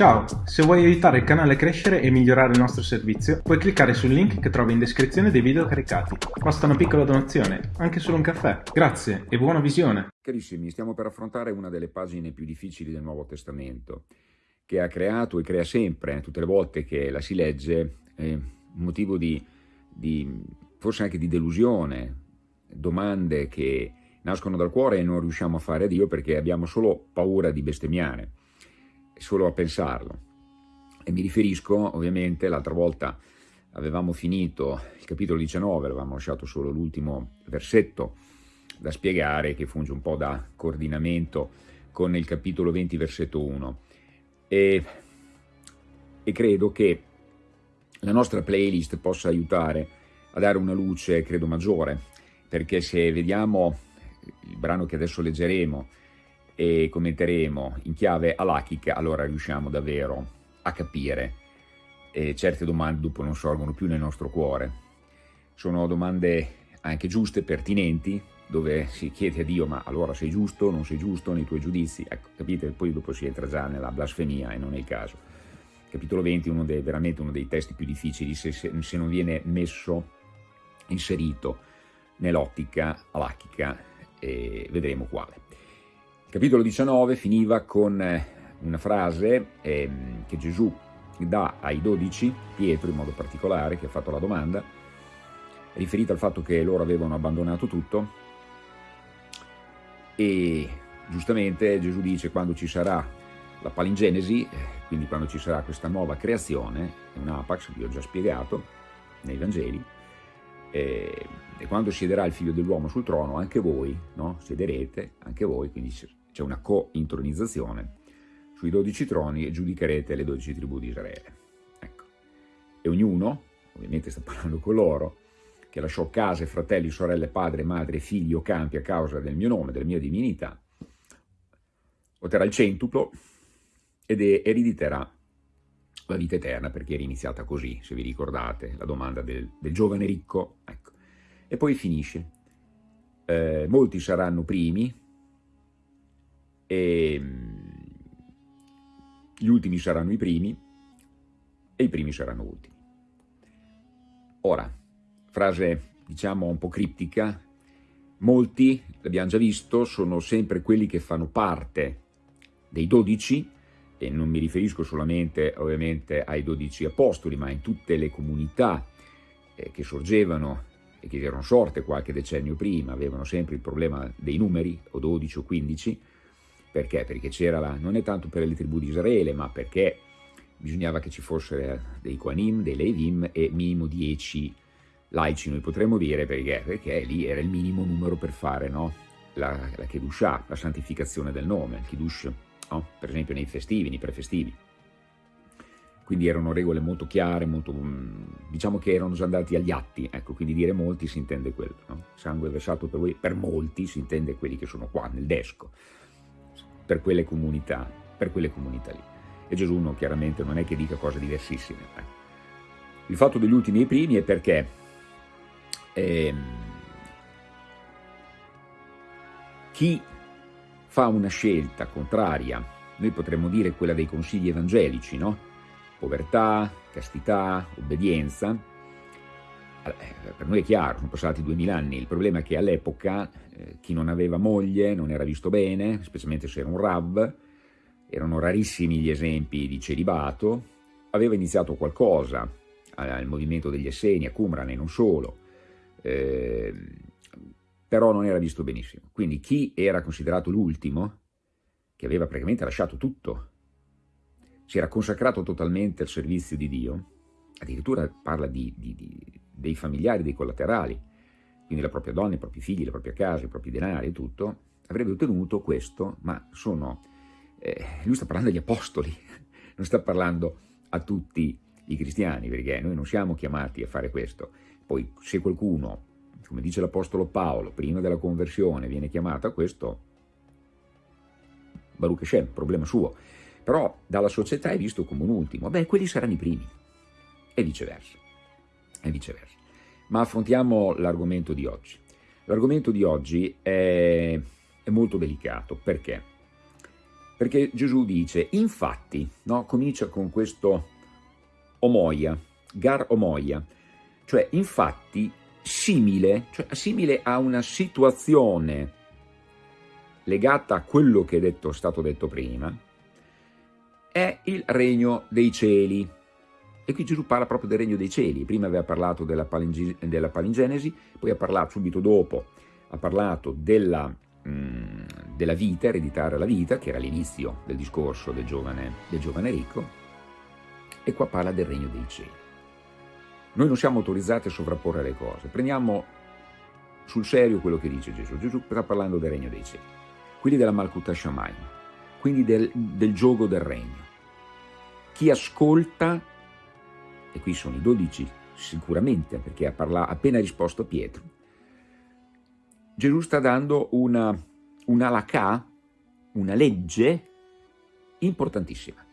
Ciao, se vuoi aiutare il canale a crescere e migliorare il nostro servizio, puoi cliccare sul link che trovi in descrizione dei video caricati. Basta una piccola donazione, anche solo un caffè. Grazie e buona visione! Carissimi, stiamo per affrontare una delle pagine più difficili del Nuovo Testamento, che ha creato e crea sempre, tutte le volte che la si legge, eh, un motivo di, di, forse anche di delusione, domande che nascono dal cuore e non riusciamo a fare a Dio perché abbiamo solo paura di bestemmiare solo a pensarlo. E mi riferisco, ovviamente, l'altra volta avevamo finito il capitolo 19, avevamo lasciato solo l'ultimo versetto da spiegare, che funge un po' da coordinamento con il capitolo 20, versetto 1. E, e credo che la nostra playlist possa aiutare a dare una luce, credo, maggiore, perché se vediamo il brano che adesso leggeremo, e commenteremo in chiave alachica, allora riusciamo davvero a capire e certe domande dopo non sorgono più nel nostro cuore. Sono domande anche giuste, pertinenti, dove si chiede a Dio ma allora sei giusto, non sei giusto nei tuoi giudizi? Ecco, capite? Poi dopo si entra già nella blasfemia e non è il caso. Capitolo 20 è uno dei, veramente uno dei testi più difficili se, se, se non viene messo, inserito nell'ottica alachica e vedremo quale. Capitolo 19 finiva con eh, una frase eh, che Gesù dà ai dodici, Pietro in modo particolare, che ha fatto la domanda, riferita al fatto che loro avevano abbandonato tutto e giustamente Gesù dice quando ci sarà la palingenesi, eh, quindi quando ci sarà questa nuova creazione, un apax, vi ho già spiegato nei Vangeli, e, e quando siederà il figlio dell'uomo sul trono, anche voi no? siederete, anche voi, quindi c'è una co-intronizzazione sui dodici troni e giudicherete le dodici tribù di Israele. Ecco. E ognuno, ovviamente sta parlando con loro, che lasciò case, fratelli, sorelle, padre, madre, figli o campi a causa del mio nome, della mia divinità, otterrà il centuplo ed erediterà la vita eterna, perché era iniziata così, se vi ricordate, la domanda del, del giovane ricco. Ecco. E poi finisce. Eh, molti saranno primi, e ehm, gli ultimi saranno i primi e i primi saranno ultimi. Ora, frase diciamo un po' criptica, molti, l'abbiamo già visto, sono sempre quelli che fanno parte dei dodici, e non mi riferisco solamente ovviamente ai dodici apostoli, ma in tutte le comunità eh, che sorgevano e che erano sorte qualche decennio prima, avevano sempre il problema dei numeri, o 12 o 15, perché? Perché c'era la, non è tanto per le tribù di Israele, ma perché bisognava che ci fossero dei Koanim, dei Levim e minimo 10 laici, noi potremmo dire, perché? Perché lì era il minimo numero per fare no? la, la Kedushah, la santificazione del nome, il Kiddush, no? per esempio nei festivi, nei prefestivi. Quindi erano regole molto chiare, molto, mm, diciamo che erano già andati agli atti, ecco, quindi dire molti si intende quello, no? sangue versato per voi, per molti si intende quelli che sono qua nel desco per quelle comunità, per quelle comunità lì. E Gesù no, chiaramente non è che dica cose diversissime. Eh. Il fatto degli ultimi e primi è perché ehm, chi fa una scelta contraria, noi potremmo dire quella dei consigli evangelici, no? Povertà, castità, obbedienza, per noi è chiaro, sono passati duemila anni, il problema è che all'epoca eh, chi non aveva moglie non era visto bene, specialmente se era un Rav, erano rarissimi gli esempi di celibato, aveva iniziato qualcosa al movimento degli Esseni, a Qumran e non solo, eh, però non era visto benissimo. Quindi chi era considerato l'ultimo, che aveva praticamente lasciato tutto, si era consacrato totalmente al servizio di Dio, addirittura parla di, di, di dei familiari, dei collaterali, quindi la propria donna, i propri figli, la propria casa, i propri denari e tutto, avrebbe ottenuto questo, ma sono... Eh, lui sta parlando agli apostoli, non sta parlando a tutti i cristiani, perché noi non siamo chiamati a fare questo. Poi se qualcuno, come dice l'apostolo Paolo, prima della conversione viene chiamato a questo, Baruch Hashem, problema suo. Però dalla società è visto come un ultimo. Beh, quelli saranno i primi. E viceversa e viceversa. Ma affrontiamo l'argomento di oggi. L'argomento di oggi è, è molto delicato, perché? perché Gesù dice, infatti, no? comincia con questo omoia, gar omoia, cioè infatti simile, cioè simile a una situazione legata a quello che è, detto, stato detto prima, è il regno dei cieli. E qui Gesù parla proprio del regno dei cieli. Prima aveva parlato della, della palingenesi, poi ha parlato subito dopo, ha parlato della, mh, mm, della vita, ereditare la vita, che era l'inizio del discorso del giovane, del giovane ricco, e qua parla del regno dei cieli. Noi non siamo autorizzati a sovrapporre le cose, prendiamo sul serio quello che dice Gesù. Gesù sta parlando del regno dei cieli, quindi della Malkuta Shamayim, quindi del, del gioco del regno. Chi ascolta, e qui sono i dodici sicuramente, perché ha parlato, appena risposto Pietro, Gesù sta dando una, una lacà, una legge importantissima,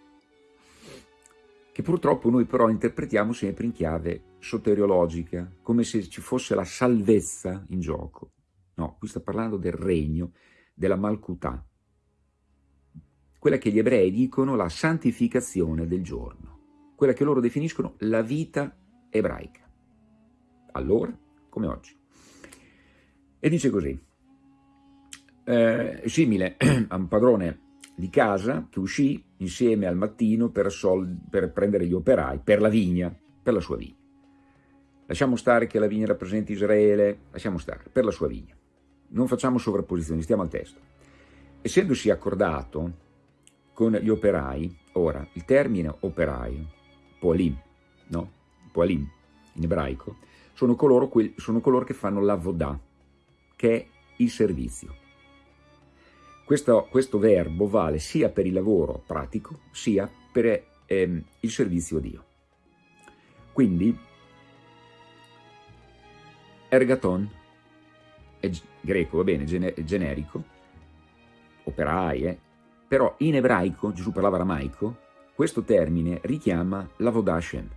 che purtroppo noi però interpretiamo sempre in chiave soteriologica, come se ci fosse la salvezza in gioco. No, qui sta parlando del regno, della Malkutà, quella che gli ebrei dicono la santificazione del giorno, quella che loro definiscono la vita ebraica, allora come oggi. E dice così, eh, simile a un padrone di casa che uscì insieme al mattino per, per prendere gli operai per la vigna, per la sua vigna. Lasciamo stare che la vigna rappresenti Israele, lasciamo stare, per la sua vigna. Non facciamo sovrapposizioni, stiamo al testo. Essendosi accordato con gli operai, ora, il termine operaio, poalim, no? Poalim, in ebraico, sono coloro, sono coloro che fanno la vodà, che è il servizio. Questo, questo verbo vale sia per il lavoro pratico, sia per ehm, il servizio a Dio. Quindi, ergaton è greco, va bene, generico, operai, eh? però in ebraico, Gesù parlava aramaico, questo termine richiama la Vodà Hashem.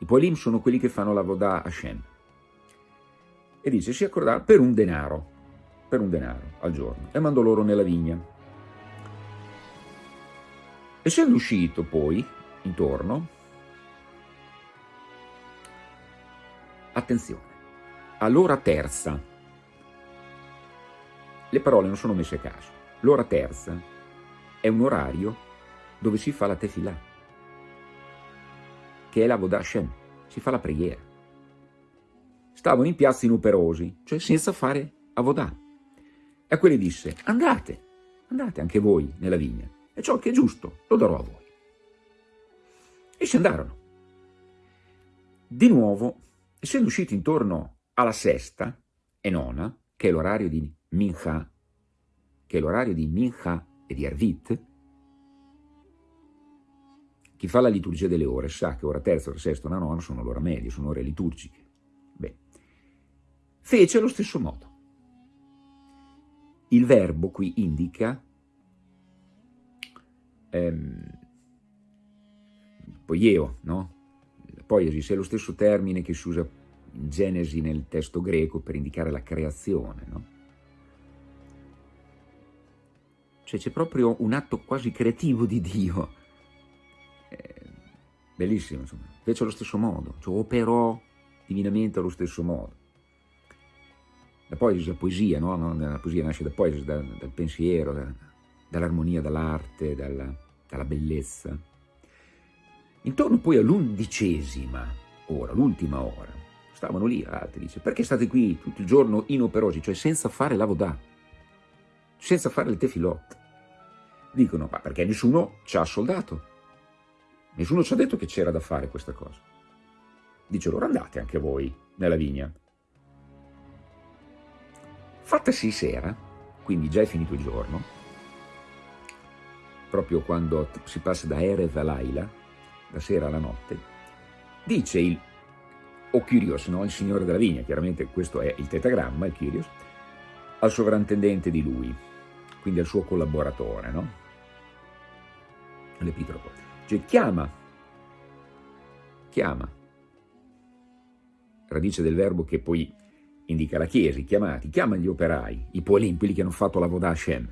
I Poelim sono quelli che fanno la Vodà Hashem. E dice, si accordava per un denaro, per un denaro al giorno, e mandò loro nella vigna. Essendo uscito poi, intorno, attenzione, all'ora terza, le parole non sono messe a caso, l'ora terza è un orario dove si fa la tefillah, che è la Vodah Hashem, si fa la preghiera. Stavano in piazza inoperosi, cioè senza fare Avodah. E a quelli disse, andate, andate anche voi nella vigna, e ciò che è giusto lo darò a voi. E si andarono. Di nuovo, essendo usciti intorno alla sesta e nona, che è l'orario di Mincha, che è l'orario di Mincha e di Arvit, chi fa la liturgia delle ore sa che ora terza, ora sesta, ora nona sono l'ora media, sono ore liturgiche. Beh, fece allo stesso modo. Il verbo qui indica ehm, poieo, no? Poiesis è lo stesso termine che si usa in Genesi nel testo greco per indicare la creazione, no? Cioè c'è proprio un atto quasi creativo di Dio. Bellissimo, insomma. Fece allo stesso modo, cioè operò divinamente allo stesso modo. La poesia, la poesia, no? La poesia nasce da poesia, da, dal pensiero, da, dall'armonia, dall'arte, dalla, dalla bellezza. Intorno poi all'undicesima ora, l'ultima ora, stavano lì altri, dice, perché state qui tutto il giorno inoperosi, cioè senza fare la vodà, senza fare il tefilot? Dicono, ma perché nessuno ci ha soldato, nessuno ci ha detto che c'era da fare questa cosa. Dice loro, andate anche voi nella vigna. Fattasi sera, quindi già è finito il giorno, proprio quando si passa da Erev a Laila, da sera alla notte, dice il, o Kyrios, no? il signore della vigna, chiaramente questo è il tetagramma, il Kyrios, al sovrintendente di lui, quindi al suo collaboratore, no? L'epitropo. Cioè chiama, chiama, radice del verbo che poi indica la Chiesa, i chiamati, chiama gli operai, i poelim, quelli che hanno fatto la Vodah Hashem.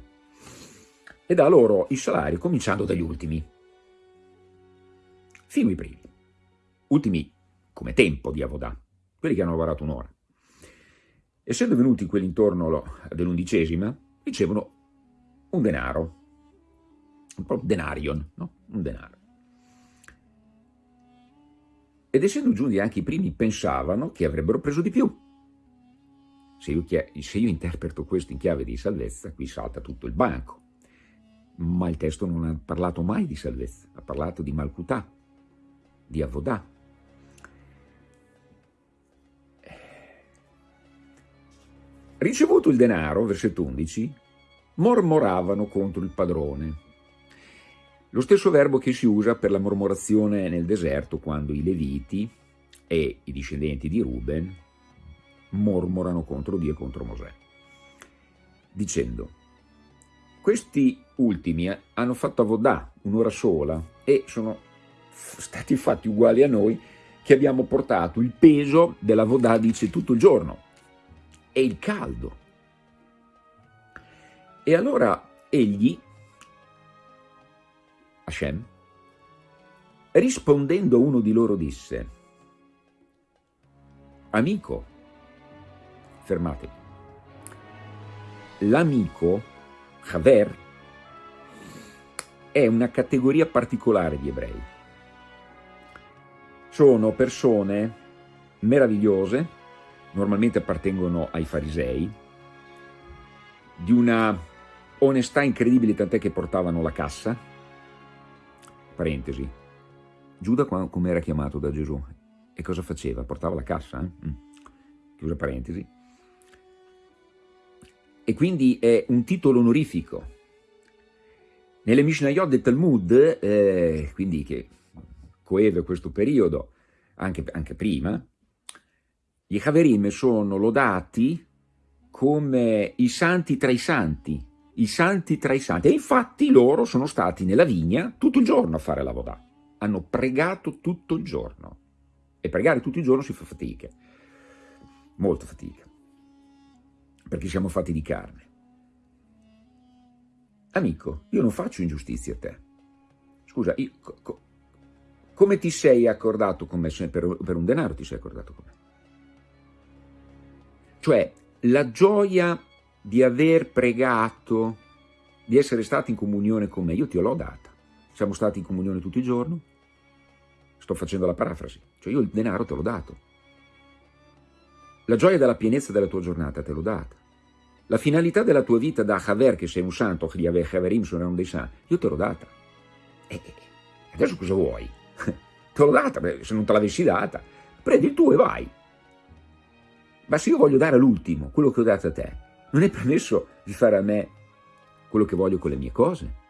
e dà loro il salario cominciando dagli ultimi, fino ai primi, ultimi come tempo di Avodà, quelli che hanno lavorato un'ora. Essendo venuti quelli intorno dell'undicesima, ricevono un denaro, un denarion, no? un denaro. Ed essendo giunti anche i primi, pensavano che avrebbero preso di più. Se io, se io interpreto questo in chiave di salvezza, qui salta tutto il banco. Ma il testo non ha parlato mai di salvezza, ha parlato di malcutà, di avodà. Ricevuto il denaro, versetto 11, mormoravano contro il padrone. Lo stesso verbo che si usa per la mormorazione nel deserto quando i Leviti e i discendenti di Ruben mormorano contro Dio e contro Mosè, dicendo questi ultimi hanno fatto Avodà un'ora sola e sono stati fatti uguali a noi che abbiamo portato il peso della Vodà, dice, tutto il giorno e il caldo e allora egli, Hashem, rispondendo uno di loro disse, amico, fermatevi, l'amico, Haver, è una categoria particolare di ebrei. Sono persone meravigliose, normalmente appartengono ai farisei, di una onestà incredibile tant'è che portavano la cassa, parentesi, Giuda come era chiamato da Gesù e cosa faceva? Portava la cassa, eh? mm. chiusa parentesi, e quindi è un titolo onorifico. Nelle Mishnayot del Talmud, eh, quindi che coeve questo periodo, anche, anche prima, gli Haverim sono lodati come i santi tra i santi, i santi tra i santi. E infatti loro sono stati nella vigna tutto il giorno a fare la vodà. Hanno pregato tutto il giorno. E pregare tutto il giorno si fa fatica. Molta fatica. Perché siamo fatti di carne. Amico, io non faccio ingiustizia a te. Scusa, io, co, come ti sei accordato con me? Per, per un denaro ti sei accordato con me. Cioè, la gioia di aver pregato, di essere stato in comunione con me, io ti l'ho data. Siamo stati in comunione tutto il giorno, sto facendo la parafrasi, cioè io il denaro te l'ho dato. La gioia della pienezza della tua giornata te l'ho data. La finalità della tua vita da Haver, che sei un santo, Haverim sono dei santi, io te l'ho data. E adesso cosa vuoi? te l'ho data, se non te l'avessi data, prendi il tuo e vai. Ma se io voglio dare all'ultimo quello che ho dato a te, non è permesso di fare a me quello che voglio con le mie cose.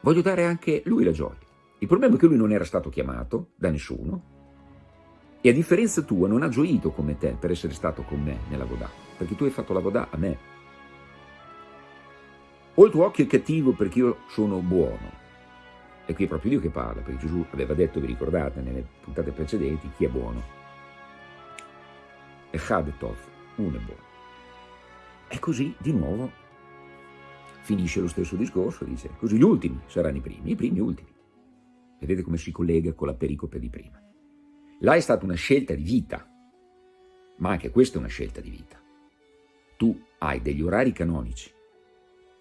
Voglio dare anche lui la gioia. Il problema è che lui non era stato chiamato da nessuno e a differenza tua non ha gioito come te per essere stato con me nella Vodà, perché tu hai fatto la Vodà a me. O il tuo occhio è cattivo perché io sono buono. E qui è proprio Dio che parla, perché Gesù aveva detto, vi ricordate, nelle puntate precedenti, chi è buono. Echad Tov, uno è buono. E così di nuovo finisce lo stesso discorso, dice, così gli ultimi saranno i primi, i primi ultimi. Vedete come si collega con la pericope di prima. Là è stata una scelta di vita, ma anche questa è una scelta di vita. Tu hai degli orari canonici.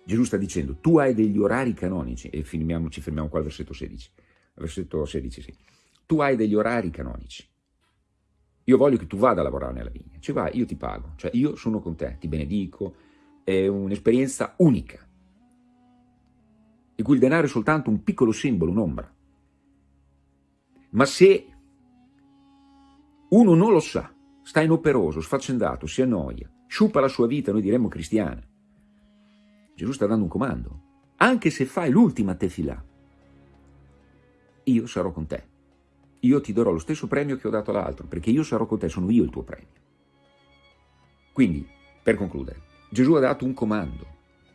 Gesù sta dicendo, tu hai degli orari canonici, e fermiamo, ci fermiamo qua al versetto 16. Versetto 16, sì. Tu hai degli orari canonici. Io voglio che tu vada a lavorare nella vigna, ci vai, io ti pago, cioè io sono con te, ti benedico, è un'esperienza unica, di cui il denaro è soltanto un piccolo simbolo, un'ombra. Ma se uno non lo sa, sta inoperoso, sfaccendato, si annoia, sciupa la sua vita, noi diremmo cristiana, Gesù sta dando un comando, anche se fai l'ultima tefilà, io sarò con te io ti darò lo stesso premio che ho dato all'altro, perché io sarò con te, sono io il tuo premio. Quindi, per concludere, Gesù ha dato un comando,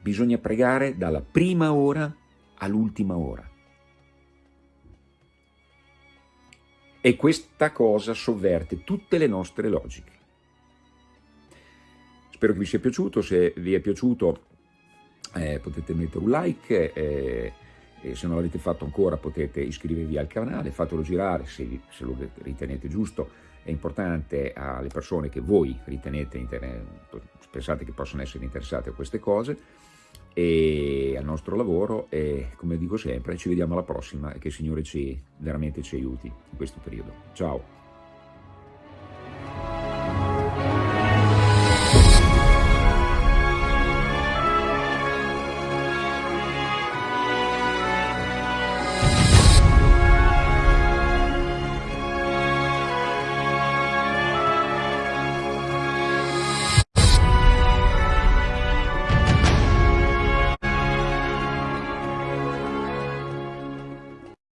bisogna pregare dalla prima ora all'ultima ora. E questa cosa sovverte tutte le nostre logiche. Spero che vi sia piaciuto, se vi è piaciuto eh, potete mettere un like, eh, e se non l'avete fatto ancora potete iscrivervi al canale, fatelo girare se, se lo ritenete giusto, è importante alle persone che voi ritenete, pensate che possono essere interessate a queste cose e al nostro lavoro e come dico sempre ci vediamo alla prossima e che il Signore ci, veramente ci aiuti in questo periodo. Ciao!